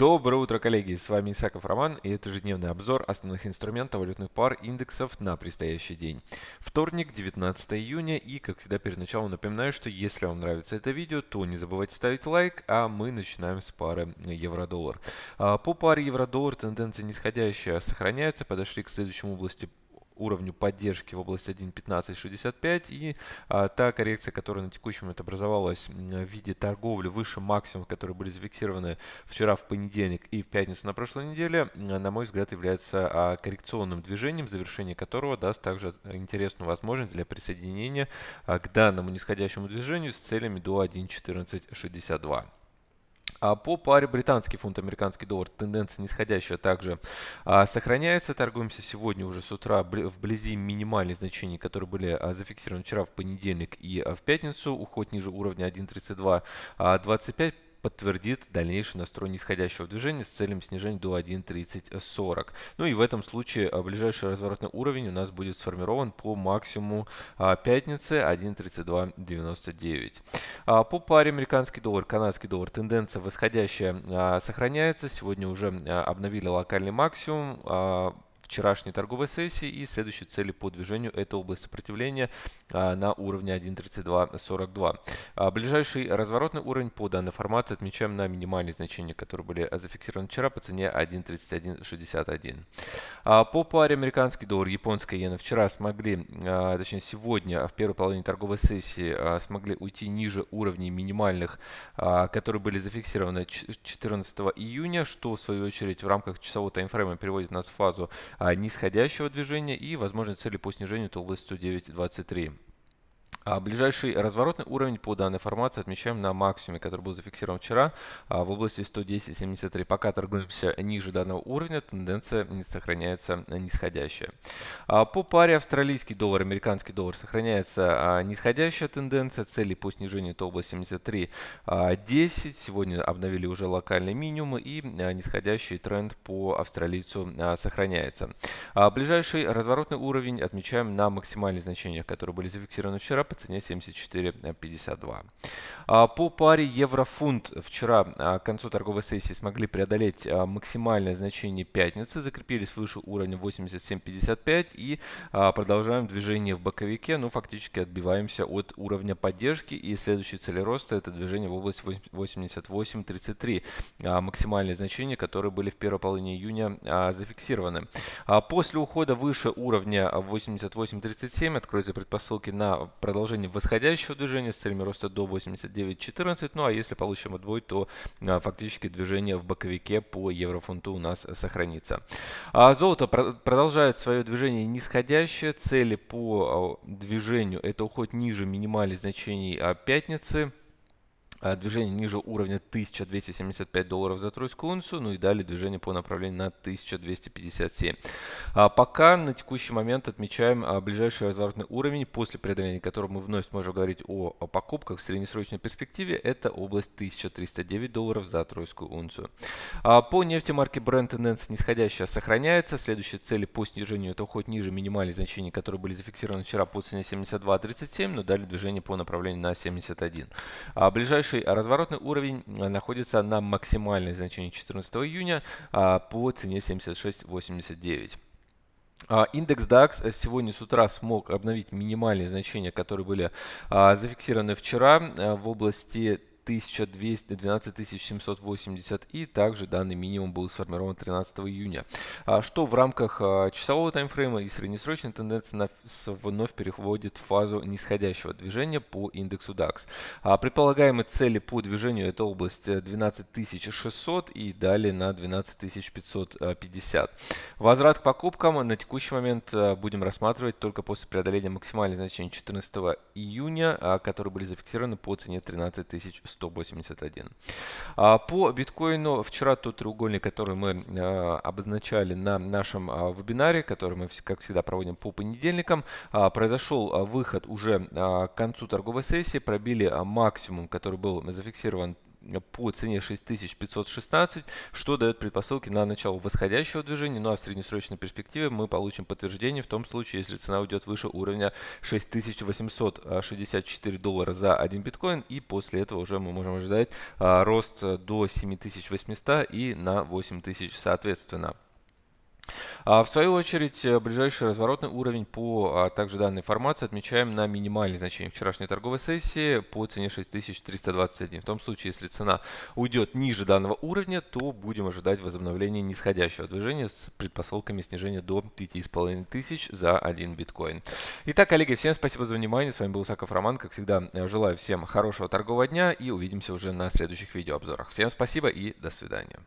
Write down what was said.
Доброе утро, коллеги! С вами Исаков Роман и это ежедневный обзор основных инструментов валютных пар индексов на предстоящий день. Вторник, 19 июня и, как всегда, перед началом напоминаю, что если вам нравится это видео, то не забывайте ставить лайк, а мы начинаем с пары евро-доллар. А, по паре евро-доллар тенденция нисходящая сохраняется, подошли к следующему области уровню поддержки в области 1.1565 и а, та коррекция, которая на текущий момент образовалась в виде торговли выше максимумов, которые были зафиксированы вчера в понедельник и в пятницу на прошлой неделе, на мой взгляд, является а, коррекционным движением, завершение которого даст также интересную возможность для присоединения а, к данному нисходящему движению с целями до 1.1462. А по паре британский фунт, американский доллар тенденция нисходящая также а, сохраняется. Торгуемся сегодня уже с утра вблизи минимальных значений, которые были а, зафиксированы вчера в понедельник и в пятницу. Уход ниже уровня 1.3225 подтвердит дальнейший настрой нисходящего движения с целью снижения до 1.3040. Ну и в этом случае а, ближайший разворотный уровень у нас будет сформирован по максимуму а, пятницы 1.3299. А, по паре американский доллар, канадский доллар тенденция восходящая сохраняется. Сегодня уже обновили локальный максимум вчерашней торговой сессии и следующие цели по движению это область сопротивления а, на уровне 1.3242. А, ближайший разворотный уровень по данной формации отмечаем на минимальные значения, которые были зафиксированы вчера по цене 1.3161. А, по паре американский доллар, японская иена вчера смогли, точнее сегодня в первой половине торговой сессии смогли уйти ниже уровней минимальных, которые были зафиксированы 14 июня, что в свою очередь в рамках часового таймфрейма переводит нас в фазу нисходящего движения и возможные цели по снижению это область 109.23. А ближайший разворотный уровень по данной формации отмечаем на максимуме, который был зафиксирован вчера а, в области 110.73. Пока торгуемся ниже данного уровня, тенденция не сохраняется нисходящая. А по паре австралийский доллар, американский доллар сохраняется нисходящая тенденция. Цели по снижению это область 73.10. А, Сегодня обновили уже локальные минимумы и нисходящий тренд по австралийцу сохраняется. Ближайший разворотный уровень отмечаем на максимальных значениях, которые были зафиксированы вчера по цене 74.52. А, по паре евро-фунт вчера а, к концу торговой сессии смогли преодолеть а, максимальное значение пятницы, закрепились выше уровня 87.55 и продолжаем движение в боковике, ну, фактически отбиваемся от уровня поддержки и следующей цели роста это движение в область 88.33, максимальные значения, которые были в первой половине июня зафиксированы. После ухода выше уровня 88.37 откроются предпосылки на продолжение продолжение восходящего движения с целями роста до 89.14. Ну а если получим отбой, то а, фактически движение в боковике по еврофунту у нас сохранится. А золото продолжает свое движение нисходящее. Цели по а, движению это уход ниже минимальных значений пятницы. А, движение ниже уровня 1275 долларов за тройскую унцию, ну и далее движение по направлению на 1257. А пока на текущий момент отмечаем а, ближайший разворотный уровень, после преодоления которого мы вновь сможем говорить о, покупках в среднесрочной перспективе, это область 1309 долларов за тройскую унцию. По нефти марки Brent тенденция нисходящая сохраняется, следующие цели по снижению это уход ниже минимальных значений, которые были зафиксированы вчера по цене 72.37, но далее движение по направлению на 71. А ближайший Ближайший разворотный уровень э, находится на максимальной значении 14 июня а, по цене 76.89. А, индекс DAX сегодня с утра смог обновить минимальные значения, которые были а, зафиксированы вчера э, в области 1200, 12780 и также данный минимум был сформирован 13 июня. А что в рамках а, часового таймфрейма и среднесрочной тенденции вновь переходит в фазу нисходящего движения по индексу DAX. А предполагаемые цели по движению это область 12600 и далее на 12550. Возврат к покупкам на текущий момент а, будем рассматривать только после преодоления максимальных значений 14 июня, которые были зафиксированы по цене 13100. 181. А по биткоину вчера тот треугольник, который мы а, обозначали на нашем а, вебинаре, который мы, как всегда, проводим по понедельникам, произошел выход уже к концу торговой сессии, пробили максимум, который был зафиксирован по цене 6516, что дает предпосылки на начало восходящего движения, ну а в среднесрочной перспективе мы получим подтверждение в том случае, если цена уйдет выше уровня 6864 доллара за один биткоин, и после этого уже мы можем ожидать а, рост до 7800 и на 8000 соответственно. А в свою очередь, э, ближайший разворотный уровень по а, также данной формации отмечаем на минимальное значение вчерашней торговой сессии по цене 6321. В том случае, если цена уйдет ниже данного уровня, то будем ожидать возобновления нисходящего движения с предпосылками снижения до 5500 за один биткоин. Итак, коллеги, всем спасибо за внимание. С вами был Саков Роман. Как всегда, э, желаю всем хорошего торгового дня и увидимся уже на следующих видеообзорах. Всем спасибо и до свидания.